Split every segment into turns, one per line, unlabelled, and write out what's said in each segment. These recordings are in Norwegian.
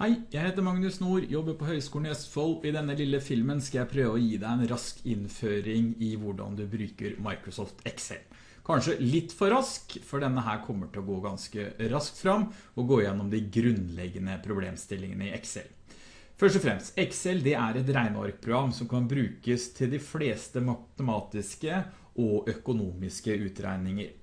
Hei, jeg heter Magnus Nord, jobber på Høgskolen i Østfold. I denne lille filmen skal jeg prøve å gi deg en rask innføring i hvordan du bruker Microsoft Excel. Kanskje litt for rask, for denne her kommer til å gå ganske raskt fram og gå gjennom de grunnleggende problemstillingene i Excel. Først og fremst, Excel det er et regnearkprogram som kan brukes til de fleste matematiske og økonomiske utregninger.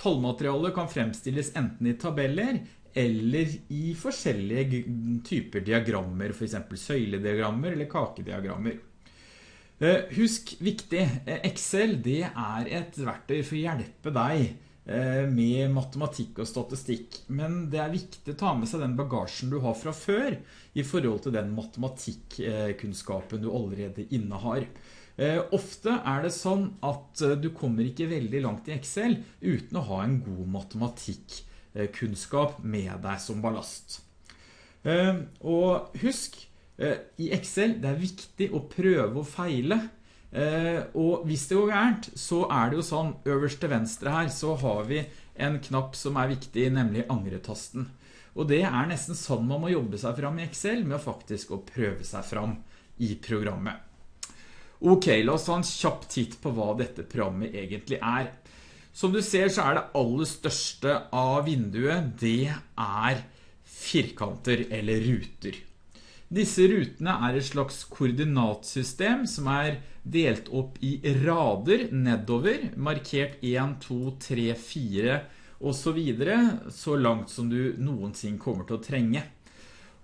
Tallmaterialet kan fremstilles enten i tabeller eller i forskjellige typer diagrammer, eksempel søylediagrammer eller kakediagrammer. Eh, husk viktig, eh, Excel det er et verktøy for å hjelpe deg eh, med matematikk og statistikk, men det er viktig å ta med seg den bagasjen du har fra før i forhold til den matematikkunnskapen du allerede innehar. Ofte er det sånn at du kommer ikke veldig langt i Excel uten å ha en god matematikk kunnskap med deg som ballast. Eh, og husk, eh, i Excel det er viktig å prøve å feile. Og hvis det går gærent, så er det jo sånn, øverst til venstre her, så har vi en knapp som er viktig, nemlig angretasten. Og det er nesten sånn man må jobbe seg fram i Excel, med å faktisk å prøve seg fram i programmet. Ok, la oss ta en kjapp titt på hva dette programmet egentlig er. Som du ser så er det aller største av vinduet, det er firkanter eller ruter. Disse rutene er et slags koordinatsystem som er delt opp i rader nedover, markert 1, 2, 3, 4 og så videre, så langt som du noensinne kommer til å trenge.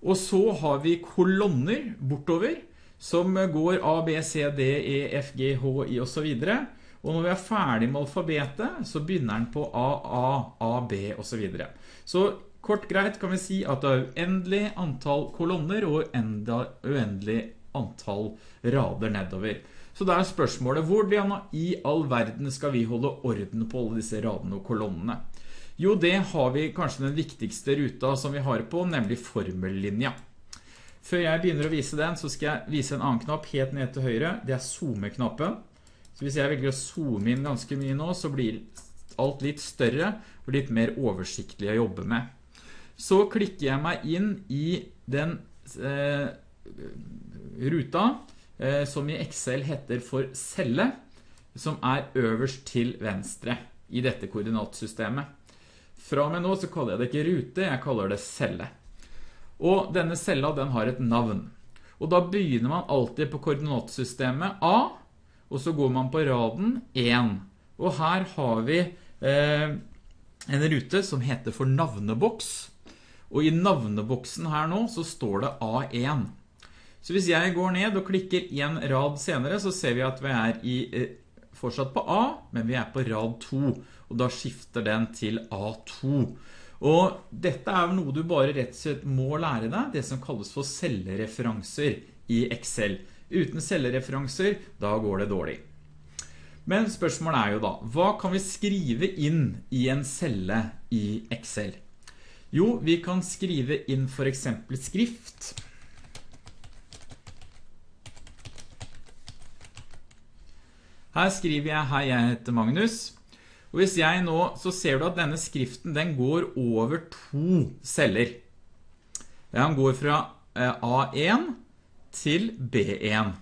Og så har vi kolonner bortover, som går A, B, C, D, E, F, G, H, I og så videre. Og når vi er ferdig med alfabetet, så begynner den på A, A, A, B og så videre. Så kort greit kan vi si at det er uendelig antall kolonner og uendelig antall rader nedover. Så da er spørsmålet, hvordan i all verden skal vi holde orden på alle disse radene og kolonnene? Jo, det har vi kanskje den viktigste ruta som vi har på, nemlig formellinja. Før jeg begynner å vise den, så skal jeg vise en annen knapp helt ned til høyre. Det er zoome-knappen. Så hvis jeg velger å zoome inn ganske mye nå, så blir alt litt større og litt mer oversiktlig å jobbe med. Så klikker jeg meg inn i den eh, ruta eh, som i Excel heter for celle, som er øverst til venstre i dette koordinatsystemet. Fra og med nå så kaller jeg det ikke rute, jeg kaller det celle. Og denne cella den har et navn. Og da begynner man alltid på koordinatsystemet A, og så går man på raden 1. Og her har vi eh, en rute som heter for navneboks. Og i navneboksen her nå så står det A1. Så hvis jeg går ned og klikker en rad senere, så ser vi at vi er i, eh, fortsatt på A, men vi er på rad 2. Og da skifter den til A2. Og dette er noe du bare rett og slett må lære deg, det som kalles for cellereferanser i Excel. Uten cellereferanser, da går det dårlig. Men spørsmålet er jo da, hva kan vi skrive inn i en celle i Excel? Jo, vi kan skrive inn for eksempel skrift. Her skriver jeg, hei, jeg heter Magnus. Og hvis jeg nå, så ser du at denne skriften, den går over to celler. Den går fra eh, A1 til B1.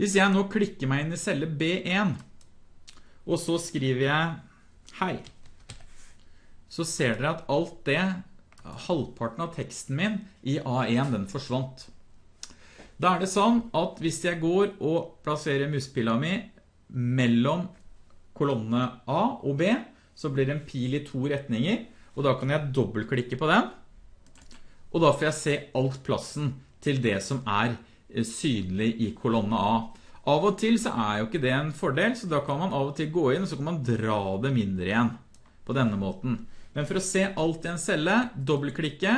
Hvis jeg nå klikker meg inn i celle B1, og så skriver jeg hei, så ser dere at alt det, halvparten av teksten min i A1, den forsvant. Da er det sånn at hvis jeg går og plasserer muspilla mi mellom kolonnene A og B, så blir det en pil i to retninger, og da kan jeg dobbeltklikke på den, og da får jeg se alt plassen til det som er eh, synlig i kolonne A. Av og til så er jo ikke det en fordel, så da kan man av og til gå inn og så kan man dra det mindre igjen på denne måten. Men for å se alt i en celle, dobbeltklikke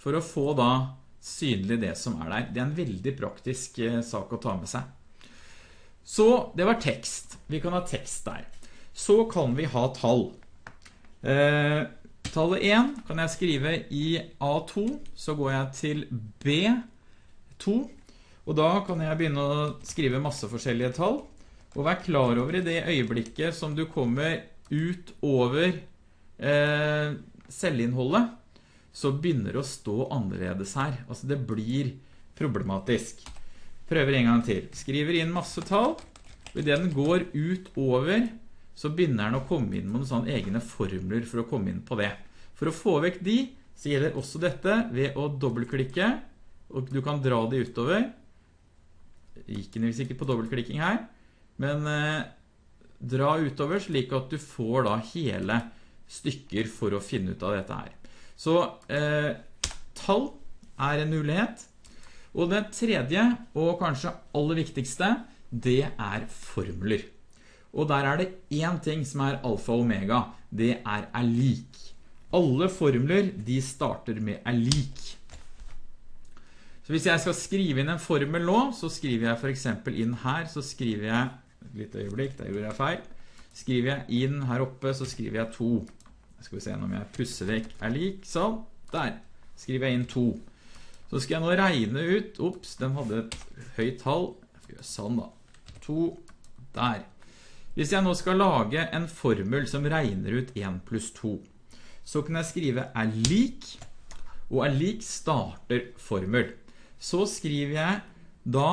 for å få da synlig det som er der. Det er en veldig praktisk eh, sak å ta med seg. Så det var tekst. Vi kan ha tekst der. Så kan vi ha tall. Eh, Tallet 1 kan jeg skrive i A2, så går jeg til B2, og da kan jeg begynne å skrive masse forskjellige tall. Og vær klar over i det øyeblikket som du kommer ut over eh, celleinnholdet, så begynner det å stå annerledes her. Altså det blir problematisk. Prøver en gang til. Skriver inn masse tall. Og i det den går ut over, så begynner den å komme inn med noen egne formler for å komme inn på det. For å få vekk de, så gjelder også dette ved å dobbeltklikke, og du kan dra de utover. Gikk den ikke på dobbeltklikking her, men eh, dra utover slik at du får da hele stykker for å finne ut av dette her. Så eh, tall er en mulighet. Og det tredje, og kanskje aller viktigste, det er formler. Og der er det en ting som er alfa og omega. Det er er lik. Alle formler, de starter med er lik. Så hvis jeg skal skrive inn en formel nå, så skriver jeg for eksempel inn her, så skriver jeg, litt øyeblikk, der gjorde jeg feil. Skriver jeg inn her oppe, så skriver jeg 2. Skal vi se om jeg pusser vekk er lik, sånn. Der skriver jeg inn 2. Så skal jeg nå regne ut, opps, den hadde et høyt tall. Sånn da. 2, der. Hvis jeg nå skal lage en formel som regner ut 1 pluss 2, så kan jeg skrive er lik, og er lik starter formel. Så skriver jeg da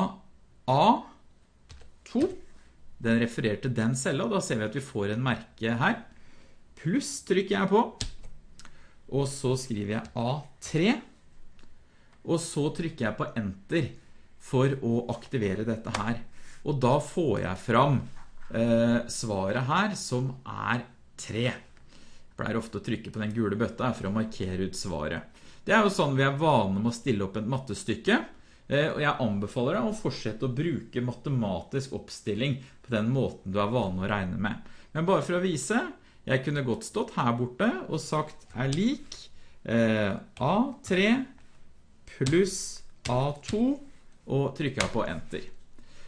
A2, den refererer til den cella, og da ser vi at vi får en merke her pluss trykker jeg på, og så skriver jeg A3, og så trykker jeg på Enter for å aktivere dette her. Og da får jeg fram svaret her, som er 3. Jeg pleier ofte å trykke på den gule bøtta for å markere ut svaret. Det er jo sånn vi er vane med å stille opp et mattestykke, eh, og jeg anbefaler deg å fortsette å bruke matematisk oppstilling på den måten du er vane å regne med. Men bare for å vise, jeg kunne godt stått her borte og sagt er lik eh, A3 pluss A2 og trykket på enter.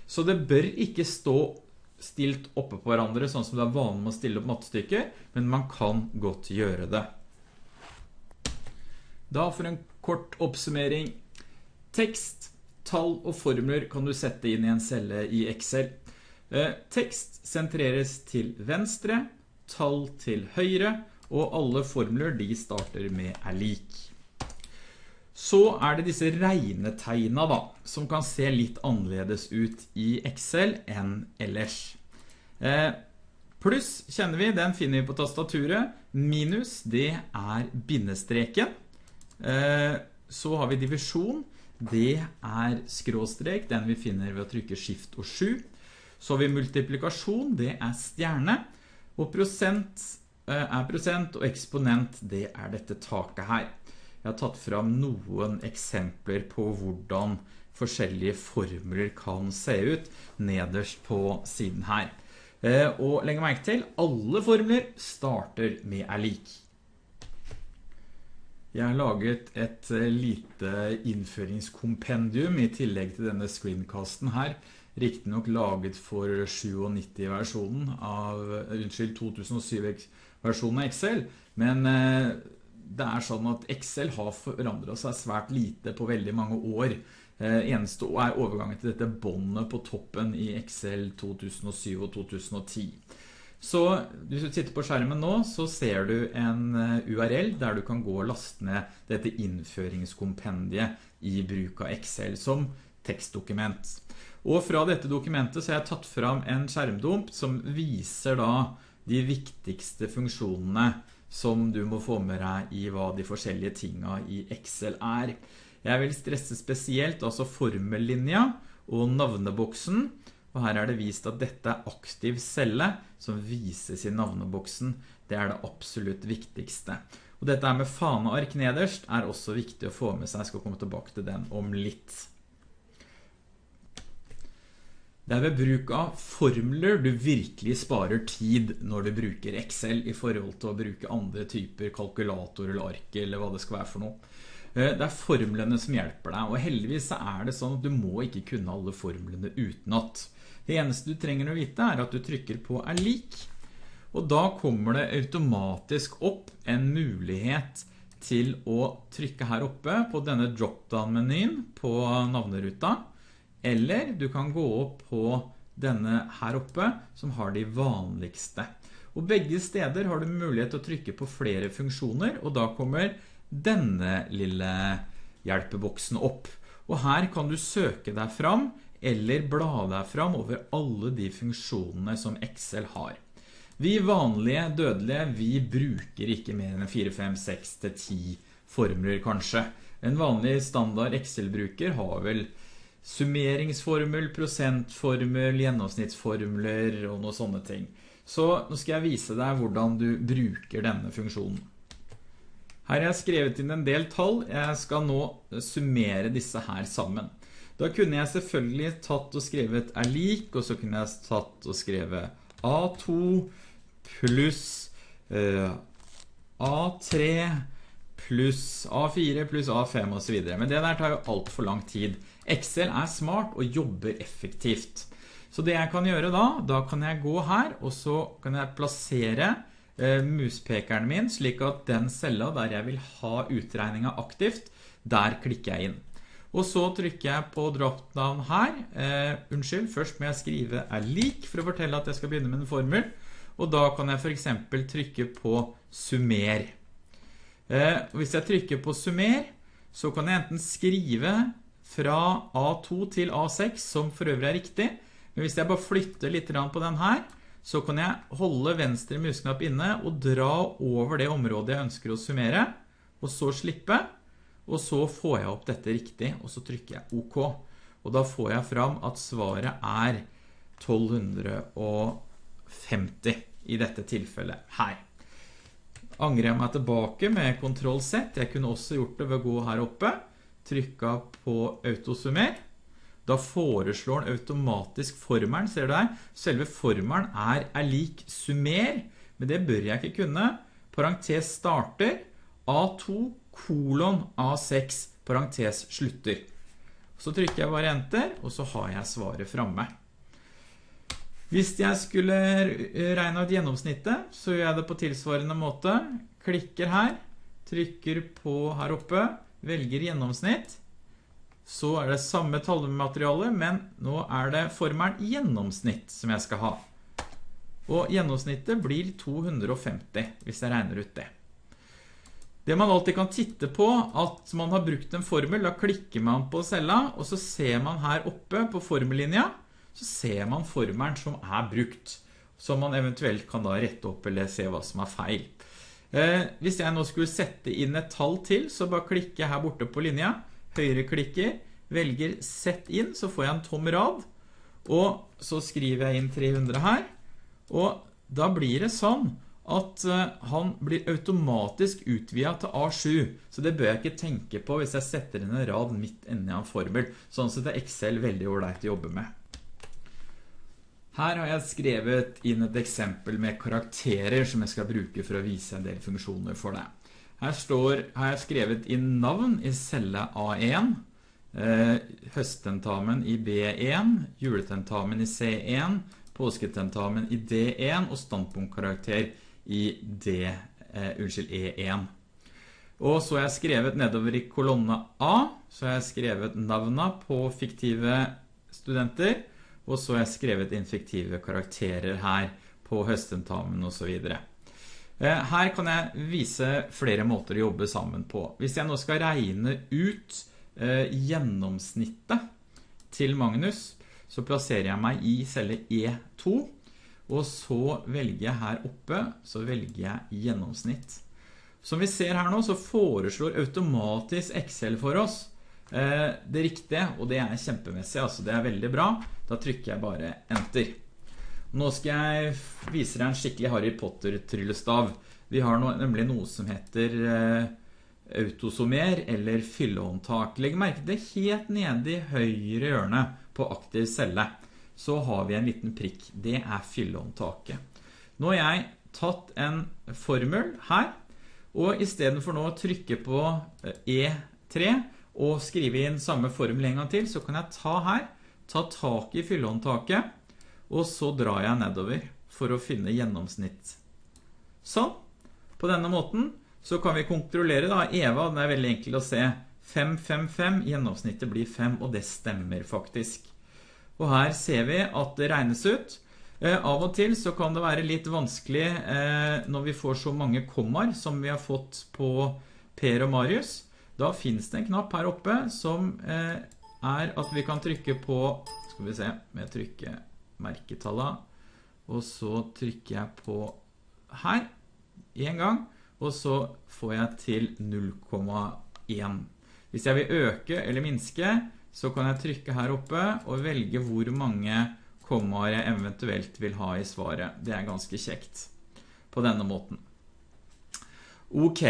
Så det bør ikke stå stilt oppe på hverandre sånn som det er vanlig med å stille opp mattestykker, men man kan godt gjøre det. Da for en kort oppsummering. Tekst, tall og formler kan du sette inn i en celle i Excel. Eh, tekst sentreres til venstre, tall til høyre, og alle formler de starter med er lik. Så er det disse regnetegna da, som kan se litt annerledes ut i Excel enn ellers. Eh, pluss kjenner vi, den finner vi på tastaturet. Minus, det er bindestreken. Eh, så har vi divisjon. Det er skråstrek, den vi finner ved å trykke skift og 7. Så har vi multiplikasjon, det er stjerne. Og prosent eh, er prosent, og eksponent det er dette taket her. Jeg har tatt fram noen eksempler på hvordan forskjellige formler kan se ut nederst på siden her. Eh, og legg merke til, alle formler starter med er lik. Jeg har laget et eh, lite innføringskompendium i tillegg til denne screencasten her, riktig nok laget for 97-versjonen av, unnskyld, 2007-versjonen av Excel, men eh, det er sånn at Excel har forandret seg svært lite på veldig mange år. Eh, eneste er overgangen til dette båndet på toppen i Excel 2007 og 2010. Så hvis du sitter på skjermen nå, så ser du en eh, URL der du kan gå og laste ned dette innføringskompendiet i bruk av Excel som tekstdokument. Og fra dette dokumentet så har jeg tatt fram en skjermdump som viser da de viktigste funksjonene som du må få med deg i hva de forskjellige tingene i Excel er. Jeg vil stresse spesielt altså formellinja og navneboksen, og her er det vist at dette er aktiv celle som vises i navneboksen. Det er det absolutt viktigste. Og dette med faneark nederst er også viktig å få med seg. Jeg skal komme tilbake til den om litt. Det er ved bruk av formler du virkelig sparer tid når du bruker Excel i forhold til å bruke andre typer kalkulator eller ark eller hva det skal være for noe. Eh, det er formlene som hjelper deg, og heldigvis er det sånn at du må ikke kunne alle formlene utenat. Det eneste du trenger å vite er at du trykker på er lik, og da kommer det automatisk opp en mulighet til å trykke her oppe på denne drop-down-menyen på navneruta, eller du kan gå opp på denne her oppe som har de vanligste. Og begge steder har du mulighet til å trykke på flere funksjoner, og da kommer denne lille hjelpeboksen opp. Og her kan du søke deg fram eller bla deg fram over alle de funksjonene som Excel har. Vi vanlige dødelige, vi bruker ikke mer enn 4, 5, 6 til 10 formler kanskje. En vanlig standard Excel-bruker har vel summeringsformel, prosentformel, gjennomsnittsformler og noen sånne ting. Så nå skal jeg vise deg hvordan du bruker denne funksjonen. Her har jeg skrevet inn en del tall. Jeg skal nå summere disse her sammen. Da kunne jeg selvfølgelig tatt og skrevet er lik, og så kunne jeg tatt og skrevet A2 pluss uh, A3 pluss A4 pluss A5 og så videre. Men det der tar jo alt for lang tid. Excel er smart og jobber effektivt. Så det jeg kan gjøre da, da kan jeg gå her, og så kan jeg plassere eh, muspekeren min, slik at den cella der jeg vil ha utregninga aktivt, der klikker jeg inn. Og så trykker jeg på dropdown her. Eh, unnskyld, først må jeg skrive er lik for å fortelle at jeg skal begynne med en formel. Og da kan jeg for eksempel trykke på summer. Eh, hvis jeg trykker på summer, så kan jeg enten skrive fra A2 til A6, som for øvrig er riktig. Men hvis jeg bare flytter litt på den her, så kan jeg holde venstre musknapp inne og dra over det området jeg ønsker å summere, og så slippe. Og så får jeg opp dette riktig, og så trykker jeg OK. Og da får jeg fram at svaret er 1250 i dette tilfellet her. Angrer jeg meg tilbake med Ctrl Z. Jeg kunne også gjort det ved å gå her oppe, trykke på autosummer. Da foreslår den automatisk formelen, ser du her. Selve formelen er, er lik summer, men det bør jeg ikke kunne. Parentes starter, A2 kolon A6, parentes slutter. Så trykker jeg bare enter, og så har jeg svaret fremme. Hvis jeg skulle regne ut gjennomsnittet, så gjør jeg det på tilsvarende måte. Klikker her, trykker på her oppe, velger gjennomsnitt. Så er det samme tallmateriale, men nå er det formelen gjennomsnitt som jeg skal ha. Og gjennomsnittet blir 250, hvis jeg regner ut det. Det man alltid kan titte på, at man har brukt en formel, da klikker man på cella, og så ser man her oppe på formellinja, så ser man formelen som er brukt, som man eventuelt kan da rette opp eller se hva som er feil. Eh, hvis jeg nå skulle sette inn et tall til, så bare klikker jeg her borte på linja, høyre klikker, velger sett inn, så får jeg en tom rad, og så skriver jeg inn 300 her, og da blir det sånn at eh, han blir automatisk utvidet til A7, så det bør jeg ikke tenke på hvis jeg setter inn en rad midt inne i en formel. Sånn sett er Excel veldig ordentlig å jobbe med. Her har jeg skrevet inn et eksempel med karakterer som jeg skal bruke for å vise en del funksjoner for deg. Her står, har jeg skrevet inn navn i celle A1, eh, høsttentamen i B1, juletentamen i C1, påsketentamen i D1 og standpunktkarakter i D, eh, unnskyld, E1. Og så har jeg skrevet nedover i kolonne A, så har jeg skrevet navna på fiktive studenter, og så har jeg skrevet infektive karakterer her på høstentamen videre. Eh, her kan jeg vise flere måter å jobbe sammen på. Hvis jeg nå skal regne ut eh, gjennomsnittet til Magnus, så plasserer jeg meg i celle E2, og så velger jeg her oppe, så velger jeg gjennomsnitt. Som vi ser her nå, så foreslår automatisk Excel for oss det riktige, og det er kjempemessig, altså det er veldig bra. Da trykker jeg bare enter. Nå skal jeg vise deg en skikkelig Harry Potter-tryllestav. Vi har nemlig noe som heter eh, autosomer eller fyllehåndtak. Legg merke til helt nede i høyre hjørne på aktiv celle. Så har vi en liten prikk. Det er fyllehåndtaket. Nå har jeg tatt en formel her, og i stedet for nå å trykke på E3, eh, e og skrive inn samme formel en gang til, så kan jeg ta her, ta tak i fyllehåndtaket, og så drar jeg nedover for å finne gjennomsnitt. Sånn. På denne måten så kan vi kontrollere da, Eva, den er veldig enkel å se. 5, 5, 5, gjennomsnittet blir 5, og det stemmer faktisk. Og her ser vi at det regnes ut. Eh, av og til så kan det være litt vanskelig eh, når vi får så mange kommer som vi har fått på Per og Marius, da finnes det en knapp her oppe som eh, er at vi kan trykke på, skal vi se, med trykke merketallet, og så trykker jeg på her, en gang, og så får jeg til 0,1. Hvis jeg vil øke eller minske, så kan jeg trykke her oppe og velge hvor mange kommaer jeg eventuelt vil ha i svaret. Det er ganske kjekt på denne måten. Ok,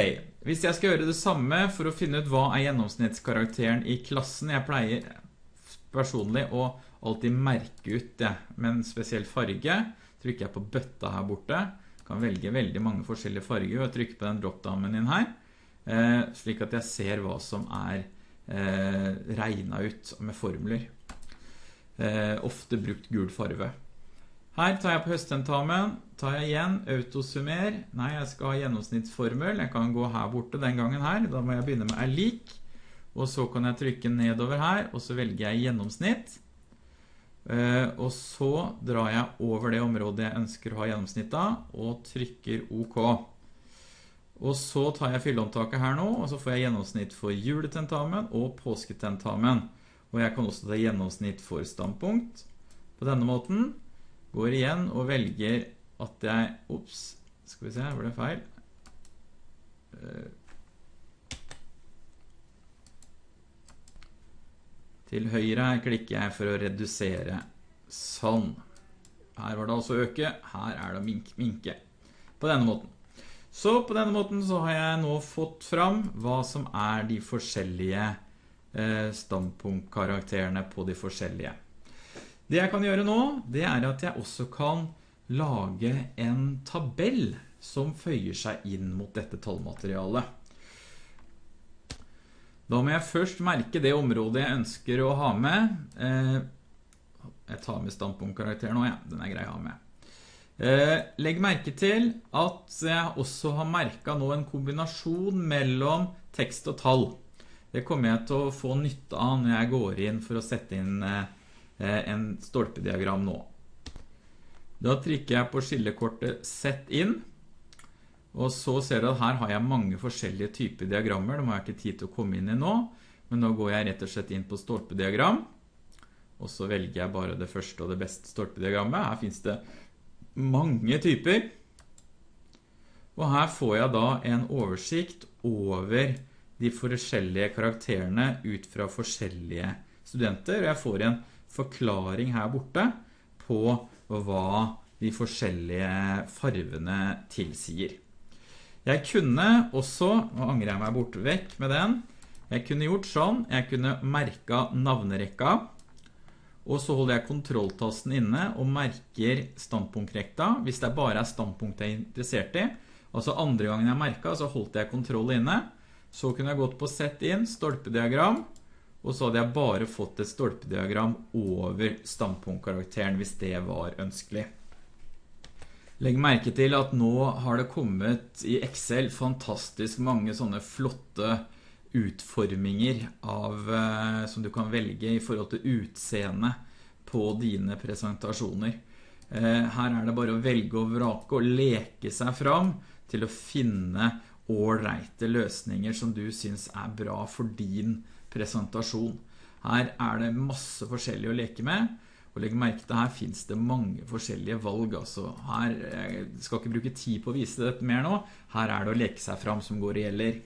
hvis jeg skal gjøre det samme for å finne ut hva er gjennomsnittskarakteren i klassen, jeg pleier personlig å alltid merke ut det med en spesiell farge, trykker jeg på bøtta her borte, kan velge veldig mange forskjellige farger og trykke på den dropdownen inn her, eh, slik at jeg ser hva som er eh, regnet ut med formler. Eh, ofte brukt gul farve. Her tar jeg på høsttentamen, tar jeg igjen autosummer. Nei, jeg skal ha gjennomsnittsformel. Jeg kan gå her borte den gangen her. Da må jeg begynne med er lik. Og så kan jeg trykke nedover her, og så velger jeg gjennomsnitt. Eh, og så drar jeg over det området jeg ønsker å ha gjennomsnitt av, og trykker OK. Og så tar jeg fylleomtaket her nå, og så får jeg gjennomsnitt for juletentamen og påsketentamen. Og jeg kan også ta gjennomsnitt for standpunkt på denne måten går igjen og velger at jeg Ops, skal vi se, var det feil? Eh, til høyre klikker jeg for å redusere. Sånn. Her var det altså øke, her er det minke, minke. På denne måten. Så på denne måten så har jeg nå fått fram hva som er de forskjellige eh, standpunktkarakterene på de forskjellige. Det jeg kan gjøre nå, det er at jeg også kan lage en tabell som føyer seg inn mot dette tallmaterialet. Da må jeg først merke det området jeg ønsker å ha med. Eh, jeg tar med standpunktkarakteren nå, ja. Den er grei å ha med. Eh, legg merke til at jeg også har merket nå en kombinasjon mellom tekst og tall. Det kommer jeg til å få nytte av når jeg går inn for å sette inn eh, Eh, en stolpediagram nå. Da trykker jeg på skillekortet Sett inn, og så ser du at her har jeg mange forskjellige typer diagrammer, det må jeg ikke tid til å komme inn i nå, men nå går jeg rett og slett inn på stolpediagram, og så velger jeg bare det første og det beste stolpediagrammet. Her finnes det mange typer, og her får jeg da en oversikt over de forskjellige karakterene ut fra forskjellige studenter, og jeg får en forklaring her borte på hva de forskjellige farvene tilsier. Jeg kunne også, nå angrer jeg meg bort vekk med den, jeg kunne gjort sånn, jeg kunne merket navnerekka, og så holder jeg kontrolltasten inne og merker standpunktrekta, hvis det bare er standpunkt jeg er interessert i. Altså andre gangen jeg merket, så holdt jeg kontroll inne. Så kunne jeg gått på sett inn, stolpediagram, og så hadde jeg bare fått et stolpediagram over standpunktkarakteren hvis det var ønskelig. Legg merke til at nå har det kommet i Excel fantastisk mange sånne flotte utforminger av, eh, som du kan velge i forhold til utseende på dine presentasjoner. Eh, her er det bare å velge og vrake og leke seg fram til å finne ålreite løsninger som du synes er bra for din presentasjon presentasjon. Her er det masse forskjellig å leke med, og legg merke til her finnes det mange forskjellige valg. Altså her, jeg skal ikke bruke tid på å vise dette mer nå, her er det å leke seg fram som går og gjelder.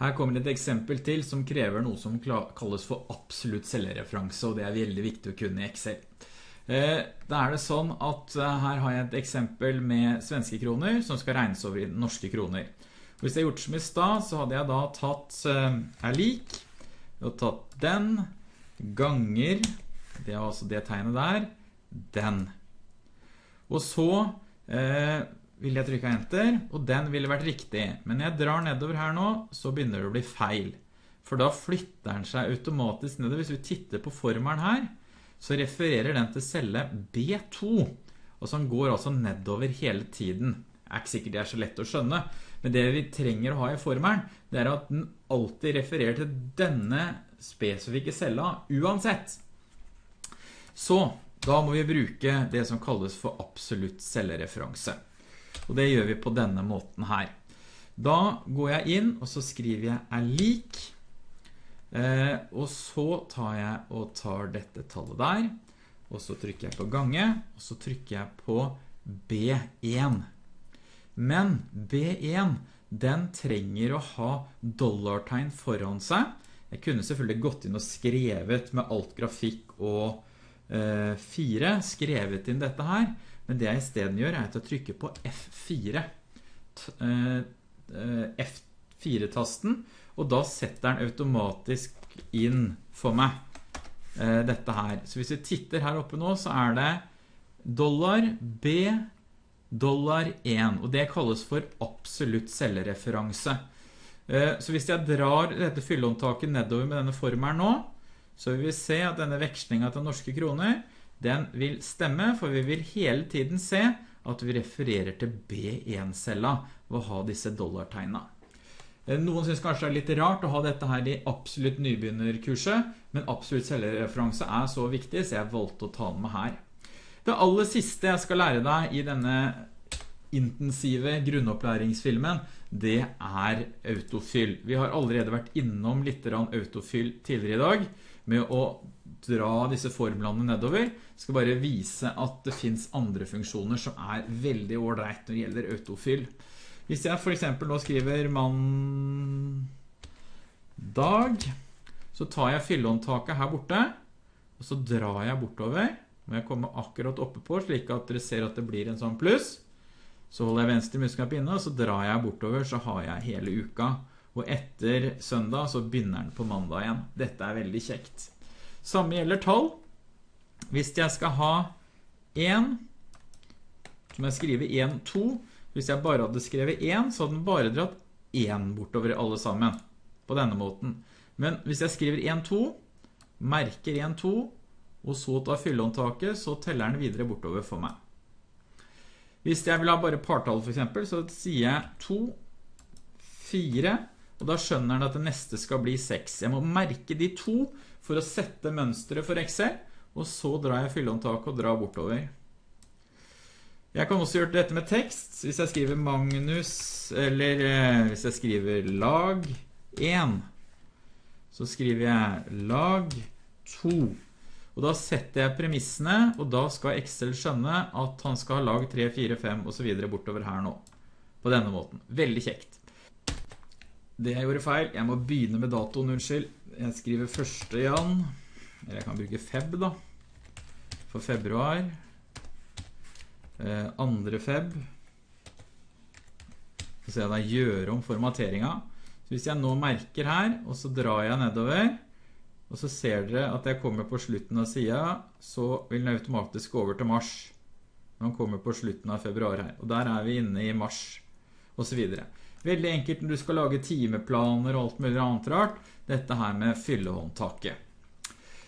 Her kommer et eksempel til som krever noe som kalles for absolutt selvreferanse, og det er veldig viktig å kunne i Excel. Eh, da er det sånn at eh, her har jeg et eksempel med svenske kroner som skal regnes over i norske kroner. Hvis jeg gjort som i stad, så hadde jeg da tatt uh, er lik, og tatt den, ganger, det er altså det tegnet der, den. Og så uh, vil jeg trykke enter, og den ville vært riktig. Men når jeg drar nedover her nå, så begynner det å bli feil. For da flytter den seg automatisk nedover. Hvis vi titter på formelen her, så refererer den til celle B2. Og så går altså nedover hele tiden. Er ikke sikkert det er så lett å skjønne, men det vi trenger å ha i formelen, det er at den alltid refererer til denne spesifikke cella uansett. Så, da må vi bruke det som kalles for absolutt cellereferanse. Og det gjør vi på denne måten her. Da går jeg inn, og så skriver jeg er lik. Eh, og så tar jeg og tar dette tallet der. Og så trykker jeg på gange, og så trykker jeg på B1. Men B1, den trenger å ha dollartegn foran seg. Jeg kunne selvfølgelig gått inn og skrevet med alt grafikk og eh, 4, skrevet inn dette her. Men det jeg i stedet gjør er at jeg trykker på F4. Eh, eh, F4-tasten, og da setter den automatisk inn for meg eh, dette her. Så hvis vi titter her oppe nå, så er det dollar B dollar 1, og det kalles for absolutt cellereferanse. Så hvis jeg drar dette fyllehåndtaket nedover med denne formelen nå, så vil vi se at denne vekslingen til norske kroner, den vil stemme, for vi vil hele tiden se at vi refererer til B1-cella ved å ha disse dollartegna. Eh, noen synes kanskje det er litt rart å ha dette her i absolutt nybegynnerkurset, men absolutt cellereferanse er så viktig, så jeg valgte å ta den med her. Det aller siste jeg skal lære deg i denne intensive grunnopplæringsfilmen, det er autofyll. Vi har allerede vært innom litt autofyll tidligere i dag, med å dra disse formlene nedover. Jeg skal bare vise at det finnes andre funksjoner som er veldig ordreit når det gjelder autofyll. Hvis jeg for eksempel nå skriver mann dag, så tar jeg fyllehåndtaket her borte, og så drar jeg bortover. Må jeg komme akkurat oppe på, slik at dere ser at det blir en sånn pluss. Så holder jeg venstre muskap inne, og så drar jeg bortover, så har jeg hele uka. Og etter søndag så begynner den på mandag igjen. Dette er veldig kjekt. Samme gjelder tall. Hvis jeg skal ha 1, så må jeg skrive 1, 2. Hvis jeg bare hadde skrevet 1, så hadde den bare dratt 1 bortover alle sammen. På denne måten. Men hvis jeg skriver 1, 2, merker 1, 2, og så tar fyllehåndtaket, så teller den videre bortover for meg. Hvis jeg vil ha bare partall for eksempel, så sier jeg 2, 4, og da skjønner den at det neste skal bli 6. Jeg må merke de to for å sette mønstret for Excel, og så drar jeg fyllehåndtaket og drar bortover. Jeg kan også gjøre dette med tekst. Hvis jeg skriver Magnus, eller eh, hvis jeg skriver lag 1, så skriver jeg lag 2. Og da setter jeg premissene, og da skal Excel skjønne at han skal ha lag 3, 4, 5 og så videre bortover her nå. På denne måten. Veldig kjekt. Det jeg gjorde feil, jeg må begynne med datoen, unnskyld. Jeg skriver 1. jan, eller jeg kan bruke feb da, for februar. Eh, 2. feb. Så ser jeg da gjøre om formateringen. Så hvis jeg nå merker her, og så drar jeg nedover, og så ser dere at jeg kommer på slutten av siden, så vil den automatisk gå over til mars. Når den kommer på slutten av februar her. Og der er vi inne i mars, og så videre. Veldig enkelt når du skal lage timeplaner og alt mulig annet rart. Dette her med fyllehåndtaket.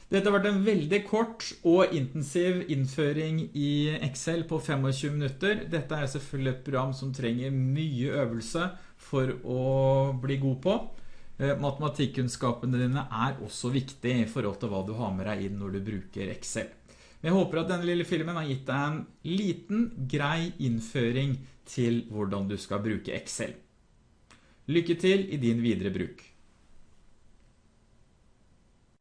Dette har vært en veldig kort og intensiv innføring i Excel på 25 minutter. Dette er selvfølgelig et program som trenger mye øvelse for å bli god på. Eh, matematikkunnskapene dine er også viktig i forhold til hva du har med deg inn når du bruker Excel. Men jeg håper at denne lille filmen har gitt deg en liten, grei innføring til hvordan du skal bruke Excel. Lykke til i din videre bruk.